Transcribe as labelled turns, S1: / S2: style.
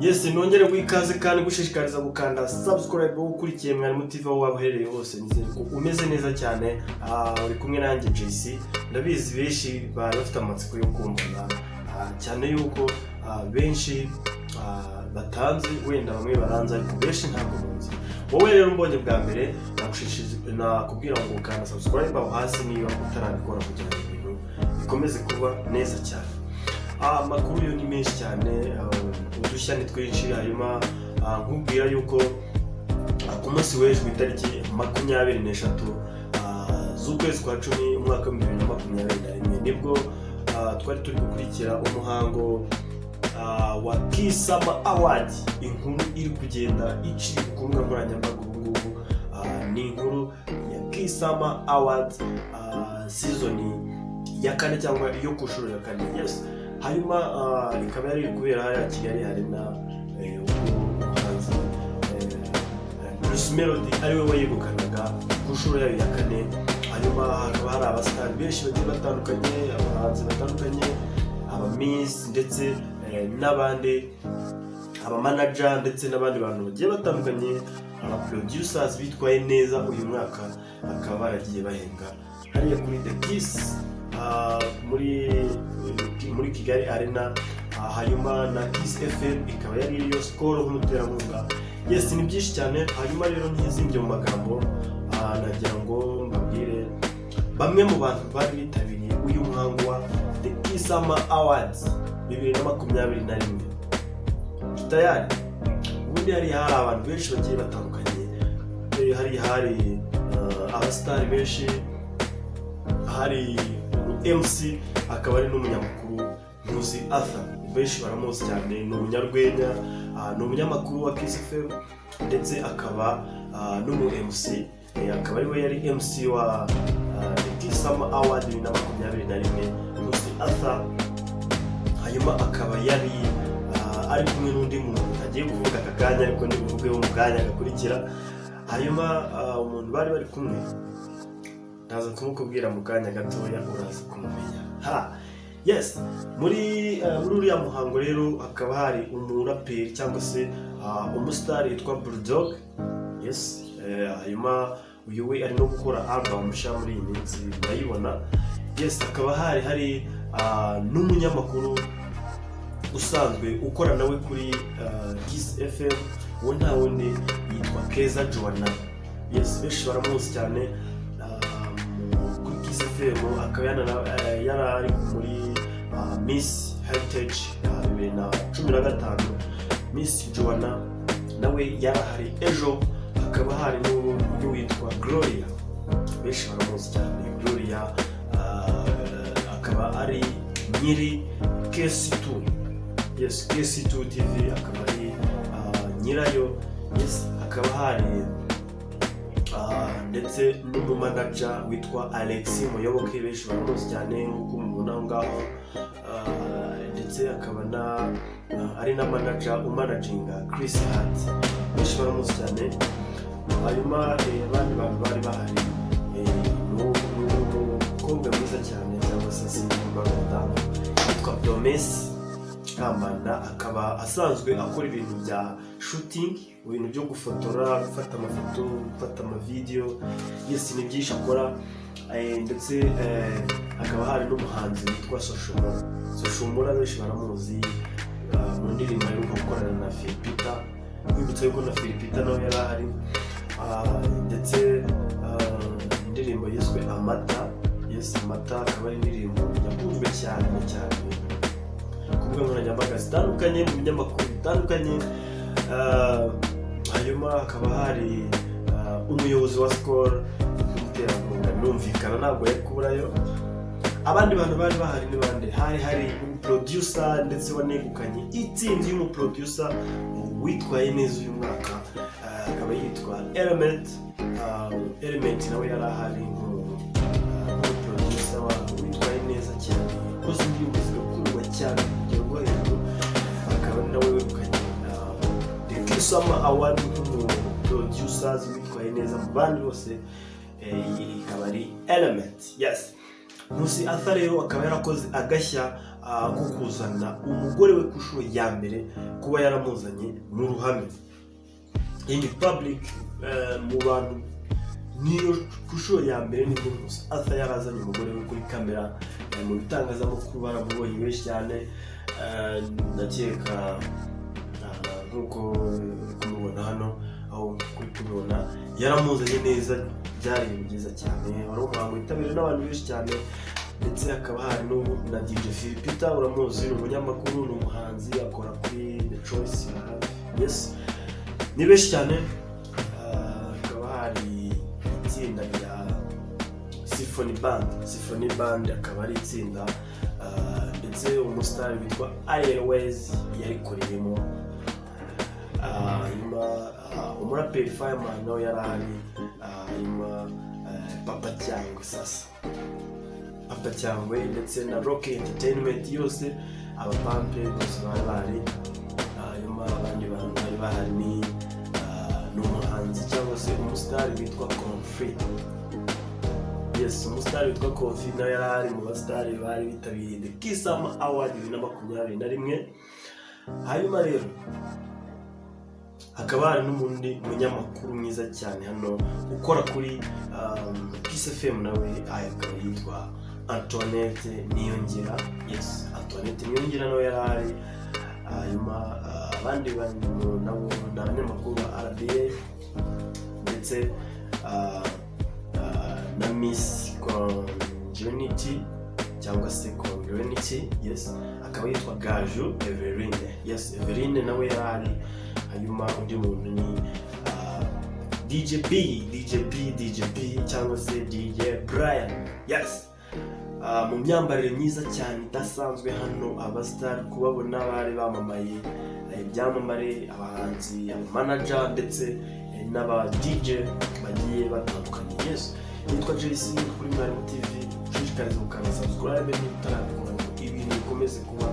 S1: yesi nongere guha ikaze kandi gushishikariza gukanda subscribe wowe ukurikiye mwarimu tv aho waba uherereye hose umeze neza cyane. Ah, uri kumwe nanjye jc ndabizi benshi bari bafite amatsiko yo kumbona Ah, cyane yuko ah, benshi batanze wenda bamwe baranze ariko benshi ntabwo munzi wowe rero umbonye bwa mbere nakubwira ngo ukanda subscribe aho hasi niba utarabikora kugira ngo ibintu bikomeze kuba neza cyane. Amakuru yo ni menshi cyane ah, udushya ni twinshi hanyuma ah, nkubwira yuko ah, ku munsi w'ejo ku itariki makumyabiri n'eshatu ah, z'ukwezi kwa cumi umwaka w'ibihumbi bibiri na makumyabiri na rimwe ni bwo ah, twari turi gukurikira umuhango ah, wa kisama award. Inkuru iri kugenda icika ku mbuga nkoranyambaga ubu ngubu. Ah, ni inkuru ya kisama ah, season ya kane cyangwa iyo ku nshuro ya kane. Yes. Hanyuma ah, ikaba yari kubera hariya kigali harina eh, ubwo umuhanzi eh, Bruce Melody ari we wayegukanaga ku nshuro yayo ya kane. Hanyuma hakaba hari abasitari benshi bagiye batandukanye abahanzi batandukanye abamiss ndetse eh, n'abandi abamanaja ndetse n'abandi bantu bagiye batandukanye aba producers bitwaye neza uyu mwaka bakaba baragiye bahembwa hariya kuri the ah, muri kigali arena ah, hanyuma na kiss fm ikaba yari iriyo skol nk'umuterankunga yes ni byinshi cyane hanyuma rero ntizimbye mu magambo ah, nagira ngo mbabwire bamwe mu bantu bari bitabiriye uyu muhango wa the kisama awards bibiri na makumyabiri na rimwe. Tayari ubundi hari hari abantu benshi bagiye batandukanye Eh, hari hari uh, abasitari benshi hari mc akaba ari n'umunyamakuru ntuzi arthur. Benshi baramuzi cyane ni umunyarwenya ah, ni umunyamakuru wa kiss fm ndetse akaba ah, n'umu mc Eh, akaba ari we yari mc wa ah, summer award bibiri na makumyabiri na rimwe. Ntuzi arthur hanyuma akaba yari ari kumwe n'undi muntu agiye kuvuga aka kanya ariko ndibuvugeho mu kanya gakurikira. Hanyuma umuntu bari bari kumwe ndaza kumukubwira mu kanya gatoya uraza kumumenya. Ha yes muri ah, muri uriya muhango rero hakaba hari umuraperi cyangwa se ah, umusitari witwa bulldog. Yes eh, hanyuma uyu we ari no gukora album nshya muri iyi minsi murayibona. Yes hakaba hari hari ah, n'umunyamakuru usanzwe ukora nawe kuri uh, Kiss FM uwo nta wundi yitwa Keza Joanna. Yes benshi baramuzi cyane. FM akaba eh, yari ari muri uh, Miss Heritage bibiri na cumi na gatanu. Miss Joanna nawe yari ahari ejo hakaba hari n'undi witwa Gloria. Benshi baramuzi cyane. Gloria uh, akaba ari nyiri KC2 yes KC2 TV akaba ari ah, nyirayo. Yes hakaba hari ah, ndetse n'umumanaja witwa Alexi Muyoboke benshi baramuzi cyane nk'uko mubona aho ngaho Ah, ndetse akaba ah, ari na manaja umanaginga Chris Hart benshi baramuzi cyane hanyuma eh, abandi bantu bari bahari eh, ni umukobwa mwiza cyane cyangwa se simba umudamu witwa Kambanda akaba asanzwe akora ibintu bya shooting ibintu byo gufotora gufata amafoto gufata amavideyo yesi ni byinshi akora eh, ndetse eh, hakaba hari n'umuhanzi witwa soshomora. Soshomora benshi baramuzi ah, mu ndirimbo aheruka gukorana na filipita kwibutsa yuko na filipita nawe yari ahari. Ah, ndetse ah, indirimbo yiswe amata. Yesi amata akaba ari indirimbo yakunzwe cyane. Zitandukanye mu binyamakuru bitandukanye Ah, hanyuma hakaba hari ah, umuyobozi wa sikoro w'umuterankunga. Birumvikana ntabwo yari kuburayo. Abandi bantu bari bahari ni bande hari hari umuproducer ndetse wanegukanye itsinzi y'umuproducer witwaye neza uyu mwaka. Ah, akaba yitwa element. Element nawe yari ahari award nk'umuproducers witwaye neza mu bandi bose eh, iyi ikaba ari element. Yes. Nkusi arthur rero akaba yarakoze agashya ah, ko kuzana umugore we ku nshuro ya mbere kuba yaramuzanye mu ruhame. In public eh, mu bantu niyo ku nshuro ya mbere ni bwo gusa asa yarazanye umugore we kuri kamera eh, mu bitangazamakuru baramubonye benshi cyane eh, ndakeka ah, nk'uko kumubona hano aho kuri kubibona. Yaramuzanye neza byari ibintu byiza cyane. Wari umuhango witabiriwe n'abantu benshi cyane ndetse hakaba hari na DJ Philipita uramuzi ni umunyamakuru ni umuhanzi akora kuri The Choice yes. Ni benshi cyane. Ah, hakaba hari itsinda rya Symphony Band. Symphony Band akaba ari itsinda ah, ndetse umusitari witwa Airways yarikoreyemo. Hanyuma ah, umuraperi Fireman nawe yari ahari Ah, hanyuma eh, Papa Cyangwe sasa. Papa Cyangwe ndetse na Rock Entertainment yose abapampe bose bari bahari hanyuma abandi bantu bari bahari ni umuhanzi cyangwa se umusitari witwa Confit yes umusitari witwa Kofi nawe yari ari mu basitari bari bitabiriye Kisama Award bibiri na makumyabiri na rimwe. Hanyuma rero hakaba hari n'undi munyamakuru mwiza cyane hano ukora kuri um, Kiss FM nawe akaba yitwa Antoinette Niyongera. Yes Antoinette Niyongera nawe yari ari hanyuma ah, abandi bantu nabo ni abanyamakuru ba RBA ndetse ah, ah, na Miss Congeniality cyangwa se Congeniality yes akaba yitwa Gaju Everine yes Everine nawe yari ari hanyuma undi muntu ni ah, DJ B DJ B DJ B cyangwa se DJ Brian. Yes. Ah, mu myambarire myiza cyane idasanzwe hano abasitari kubabona bari bamamaye eh, ibyamamare abahanzi abamanaja ndetse eh, n'aba DJ bagiye batandukanye. Yes. Nitwa JC kuri Mwarimu TV ushishikariza gukanda subscribe niba utarabikora ibintu bikomeze kuba